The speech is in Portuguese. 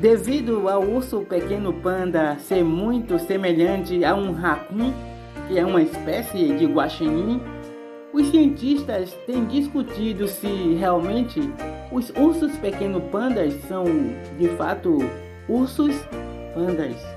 Devido ao urso pequeno panda ser muito semelhante a um raccoon, que é uma espécie de guaxinim, os cientistas têm discutido se realmente os ursos pequeno pandas são de fato ursos pandas.